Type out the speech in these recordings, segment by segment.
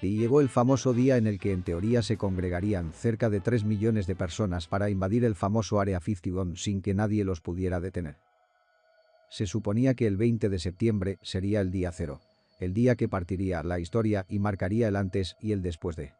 Y llegó el famoso día en el que en teoría se congregarían cerca de 3 millones de personas para invadir el famoso Área 51 sin que nadie los pudiera detener. Se suponía que el 20 de septiembre sería el día cero, el día que partiría la historia y marcaría el antes y el después de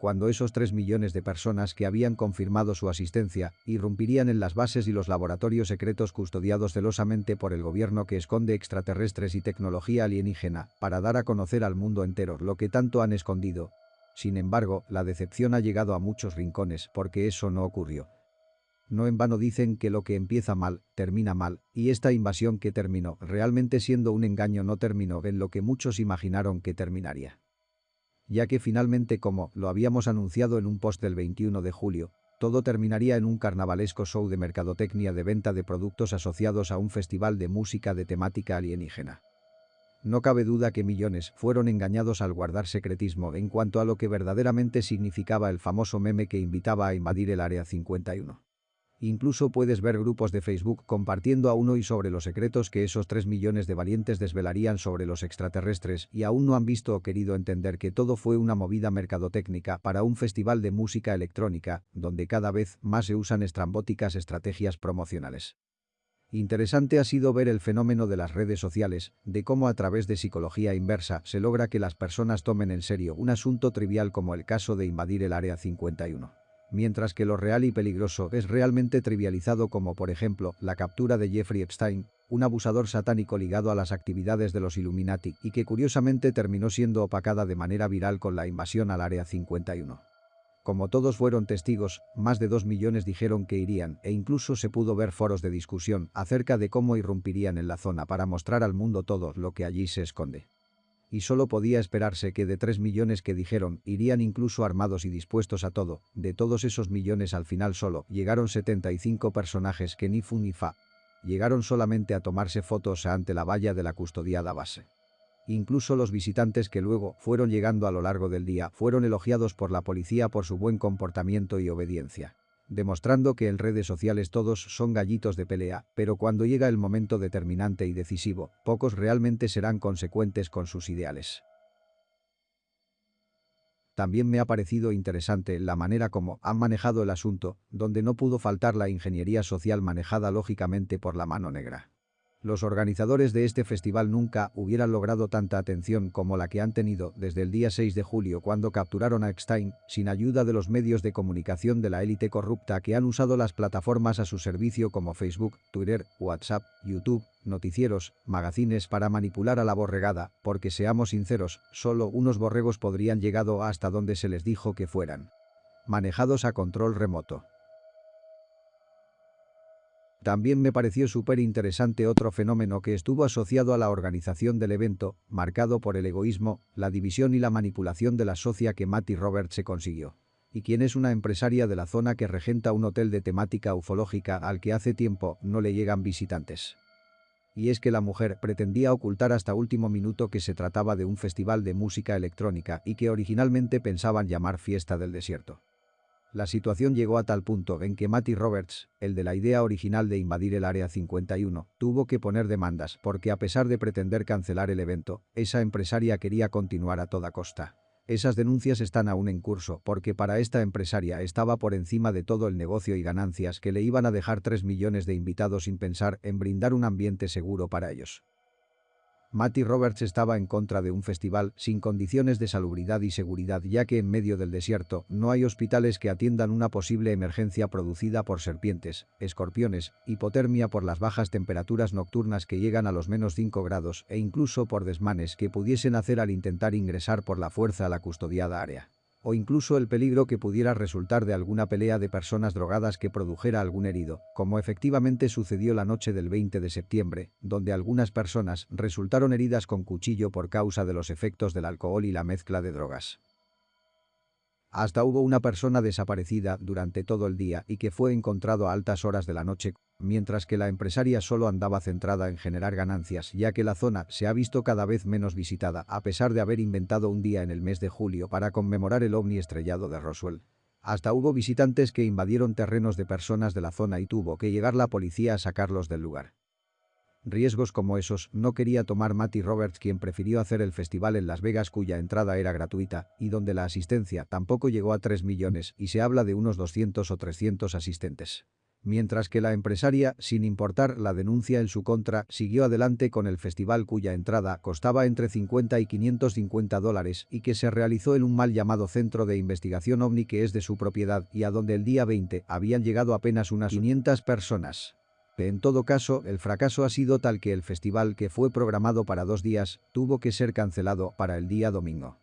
cuando esos 3 millones de personas que habían confirmado su asistencia irrumpirían en las bases y los laboratorios secretos custodiados celosamente por el gobierno que esconde extraterrestres y tecnología alienígena para dar a conocer al mundo entero lo que tanto han escondido. Sin embargo, la decepción ha llegado a muchos rincones porque eso no ocurrió. No en vano dicen que lo que empieza mal, termina mal, y esta invasión que terminó realmente siendo un engaño no terminó en lo que muchos imaginaron que terminaría ya que finalmente como lo habíamos anunciado en un post del 21 de julio, todo terminaría en un carnavalesco show de mercadotecnia de venta de productos asociados a un festival de música de temática alienígena. No cabe duda que millones fueron engañados al guardar secretismo en cuanto a lo que verdaderamente significaba el famoso meme que invitaba a invadir el Área 51. Incluso puedes ver grupos de Facebook compartiendo a uno y sobre los secretos que esos 3 millones de valientes desvelarían sobre los extraterrestres y aún no han visto o querido entender que todo fue una movida mercadotécnica para un festival de música electrónica, donde cada vez más se usan estrambóticas estrategias promocionales. Interesante ha sido ver el fenómeno de las redes sociales, de cómo a través de psicología inversa se logra que las personas tomen en serio un asunto trivial como el caso de invadir el Área 51 mientras que lo real y peligroso es realmente trivializado como por ejemplo la captura de Jeffrey Epstein, un abusador satánico ligado a las actividades de los Illuminati y que curiosamente terminó siendo opacada de manera viral con la invasión al Área 51. Como todos fueron testigos, más de dos millones dijeron que irían e incluso se pudo ver foros de discusión acerca de cómo irrumpirían en la zona para mostrar al mundo todo lo que allí se esconde y solo podía esperarse que de 3 millones que dijeron irían incluso armados y dispuestos a todo, de todos esos millones al final solo llegaron 75 personajes que ni fu ni fa. Llegaron solamente a tomarse fotos ante la valla de la custodiada base. Incluso los visitantes que luego fueron llegando a lo largo del día fueron elogiados por la policía por su buen comportamiento y obediencia demostrando que en redes sociales todos son gallitos de pelea, pero cuando llega el momento determinante y decisivo, pocos realmente serán consecuentes con sus ideales. También me ha parecido interesante la manera como han manejado el asunto, donde no pudo faltar la ingeniería social manejada lógicamente por la mano negra. Los organizadores de este festival nunca hubieran logrado tanta atención como la que han tenido desde el día 6 de julio cuando capturaron a Eckstein, sin ayuda de los medios de comunicación de la élite corrupta que han usado las plataformas a su servicio como Facebook, Twitter, WhatsApp, YouTube, noticieros, magazines para manipular a la borregada, porque seamos sinceros, solo unos borregos podrían llegado hasta donde se les dijo que fueran. Manejados a control remoto. También me pareció súper interesante otro fenómeno que estuvo asociado a la organización del evento, marcado por el egoísmo, la división y la manipulación de la socia que Matty Roberts se consiguió. Y quien es una empresaria de la zona que regenta un hotel de temática ufológica al que hace tiempo no le llegan visitantes. Y es que la mujer pretendía ocultar hasta último minuto que se trataba de un festival de música electrónica y que originalmente pensaban llamar Fiesta del Desierto. La situación llegó a tal punto en que Matty Roberts, el de la idea original de invadir el Área 51, tuvo que poner demandas porque a pesar de pretender cancelar el evento, esa empresaria quería continuar a toda costa. Esas denuncias están aún en curso porque para esta empresaria estaba por encima de todo el negocio y ganancias que le iban a dejar 3 millones de invitados sin pensar en brindar un ambiente seguro para ellos. Matty Roberts estaba en contra de un festival sin condiciones de salubridad y seguridad ya que en medio del desierto no hay hospitales que atiendan una posible emergencia producida por serpientes, escorpiones, hipotermia por las bajas temperaturas nocturnas que llegan a los menos 5 grados e incluso por desmanes que pudiesen hacer al intentar ingresar por la fuerza a la custodiada área o incluso el peligro que pudiera resultar de alguna pelea de personas drogadas que produjera algún herido, como efectivamente sucedió la noche del 20 de septiembre, donde algunas personas resultaron heridas con cuchillo por causa de los efectos del alcohol y la mezcla de drogas. Hasta hubo una persona desaparecida durante todo el día y que fue encontrado a altas horas de la noche, mientras que la empresaria solo andaba centrada en generar ganancias ya que la zona se ha visto cada vez menos visitada a pesar de haber inventado un día en el mes de julio para conmemorar el ovni estrellado de Roswell. Hasta hubo visitantes que invadieron terrenos de personas de la zona y tuvo que llegar la policía a sacarlos del lugar. Riesgos como esos no quería tomar Matty Roberts quien prefirió hacer el festival en Las Vegas cuya entrada era gratuita y donde la asistencia tampoco llegó a 3 millones y se habla de unos 200 o 300 asistentes. Mientras que la empresaria, sin importar la denuncia en su contra, siguió adelante con el festival cuya entrada costaba entre 50 y 550 dólares y que se realizó en un mal llamado Centro de Investigación OVNI que es de su propiedad y a donde el día 20 habían llegado apenas unas 500 personas. En todo caso, el fracaso ha sido tal que el festival que fue programado para dos días, tuvo que ser cancelado para el día domingo.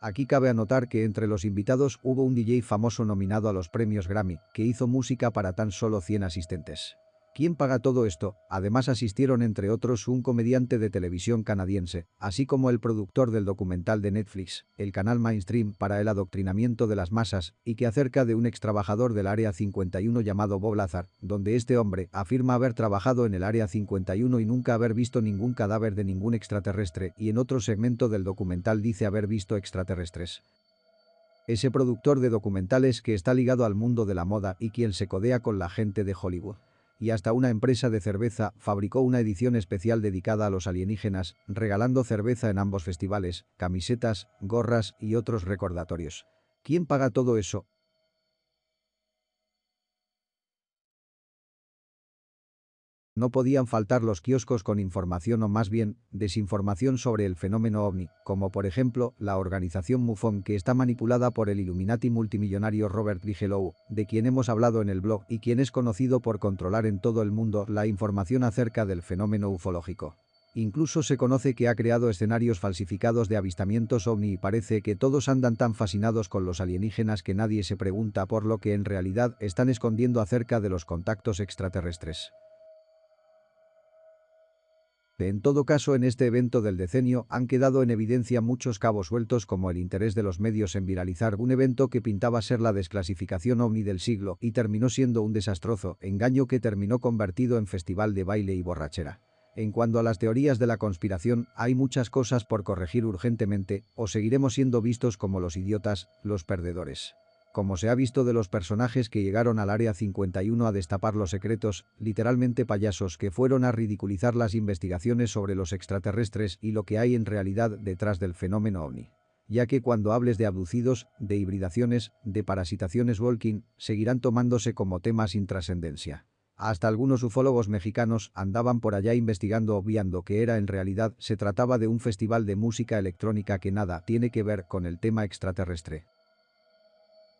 Aquí cabe anotar que entre los invitados hubo un DJ famoso nominado a los premios Grammy, que hizo música para tan solo 100 asistentes. ¿Quién paga todo esto? Además asistieron entre otros un comediante de televisión canadiense, así como el productor del documental de Netflix, el canal Mainstream para el adoctrinamiento de las masas, y que acerca de un extrabajador del Área 51 llamado Bob Lazar, donde este hombre afirma haber trabajado en el Área 51 y nunca haber visto ningún cadáver de ningún extraterrestre y en otro segmento del documental dice haber visto extraterrestres. Ese productor de documentales que está ligado al mundo de la moda y quien se codea con la gente de Hollywood y hasta una empresa de cerveza fabricó una edición especial dedicada a los alienígenas, regalando cerveza en ambos festivales, camisetas, gorras y otros recordatorios. ¿Quién paga todo eso? No podían faltar los kioscos con información o más bien, desinformación sobre el fenómeno ovni, como por ejemplo, la organización MUFON que está manipulada por el Illuminati multimillonario Robert Bigelow, de quien hemos hablado en el blog y quien es conocido por controlar en todo el mundo la información acerca del fenómeno ufológico. Incluso se conoce que ha creado escenarios falsificados de avistamientos ovni y parece que todos andan tan fascinados con los alienígenas que nadie se pregunta por lo que en realidad están escondiendo acerca de los contactos extraterrestres. En todo caso en este evento del decenio han quedado en evidencia muchos cabos sueltos como el interés de los medios en viralizar un evento que pintaba ser la desclasificación ovni del siglo y terminó siendo un desastroso engaño que terminó convertido en festival de baile y borrachera. En cuanto a las teorías de la conspiración, hay muchas cosas por corregir urgentemente o seguiremos siendo vistos como los idiotas, los perdedores como se ha visto de los personajes que llegaron al Área 51 a destapar los secretos, literalmente payasos que fueron a ridiculizar las investigaciones sobre los extraterrestres y lo que hay en realidad detrás del fenómeno OVNI. Ya que cuando hables de abducidos, de hibridaciones, de parasitaciones walking, seguirán tomándose como temas sin trascendencia. Hasta algunos ufólogos mexicanos andaban por allá investigando obviando que era en realidad se trataba de un festival de música electrónica que nada tiene que ver con el tema extraterrestre.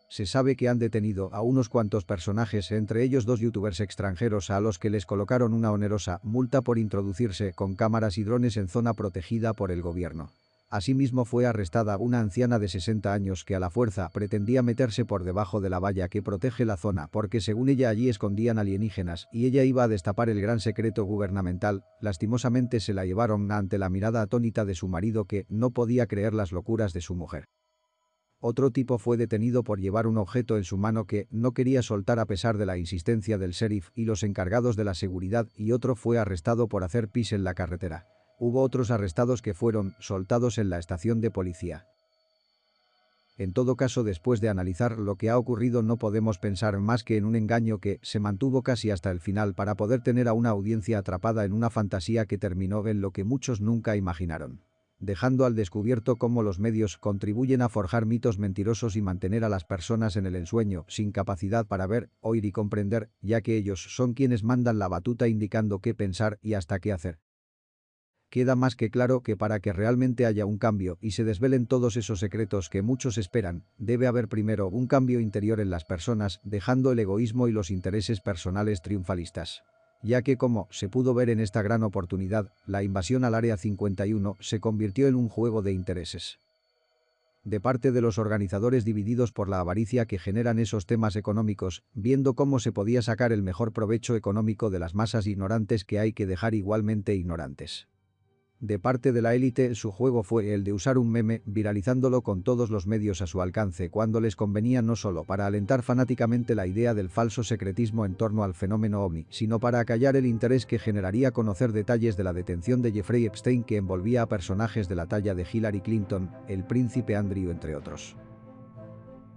Se sabe que han detenido a unos cuantos personajes, entre ellos dos youtubers extranjeros a los que les colocaron una onerosa multa por introducirse con cámaras y drones en zona protegida por el gobierno. Asimismo fue arrestada una anciana de 60 años que a la fuerza pretendía meterse por debajo de la valla que protege la zona porque según ella allí escondían alienígenas y ella iba a destapar el gran secreto gubernamental, lastimosamente se la llevaron ante la mirada atónita de su marido que no podía creer las locuras de su mujer. Otro tipo fue detenido por llevar un objeto en su mano que no quería soltar a pesar de la insistencia del sheriff y los encargados de la seguridad y otro fue arrestado por hacer pis en la carretera. Hubo otros arrestados que fueron soltados en la estación de policía. En todo caso después de analizar lo que ha ocurrido no podemos pensar más que en un engaño que se mantuvo casi hasta el final para poder tener a una audiencia atrapada en una fantasía que terminó en lo que muchos nunca imaginaron dejando al descubierto cómo los medios contribuyen a forjar mitos mentirosos y mantener a las personas en el ensueño, sin capacidad para ver, oír y comprender, ya que ellos son quienes mandan la batuta indicando qué pensar y hasta qué hacer. Queda más que claro que para que realmente haya un cambio y se desvelen todos esos secretos que muchos esperan, debe haber primero un cambio interior en las personas, dejando el egoísmo y los intereses personales triunfalistas ya que como se pudo ver en esta gran oportunidad, la invasión al Área 51 se convirtió en un juego de intereses. De parte de los organizadores divididos por la avaricia que generan esos temas económicos, viendo cómo se podía sacar el mejor provecho económico de las masas ignorantes que hay que dejar igualmente ignorantes. De parte de la élite, su juego fue el de usar un meme, viralizándolo con todos los medios a su alcance cuando les convenía no solo para alentar fanáticamente la idea del falso secretismo en torno al fenómeno OVNI, sino para acallar el interés que generaría conocer detalles de la detención de Jeffrey Epstein que envolvía a personajes de la talla de Hillary Clinton, el príncipe Andrew entre otros.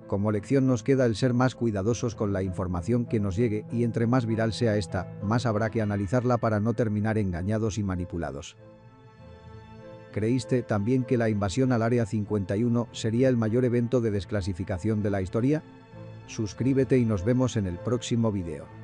Como lección nos queda el ser más cuidadosos con la información que nos llegue y entre más viral sea esta, más habrá que analizarla para no terminar engañados y manipulados. ¿Creíste también que la invasión al Área 51 sería el mayor evento de desclasificación de la historia? Suscríbete y nos vemos en el próximo video.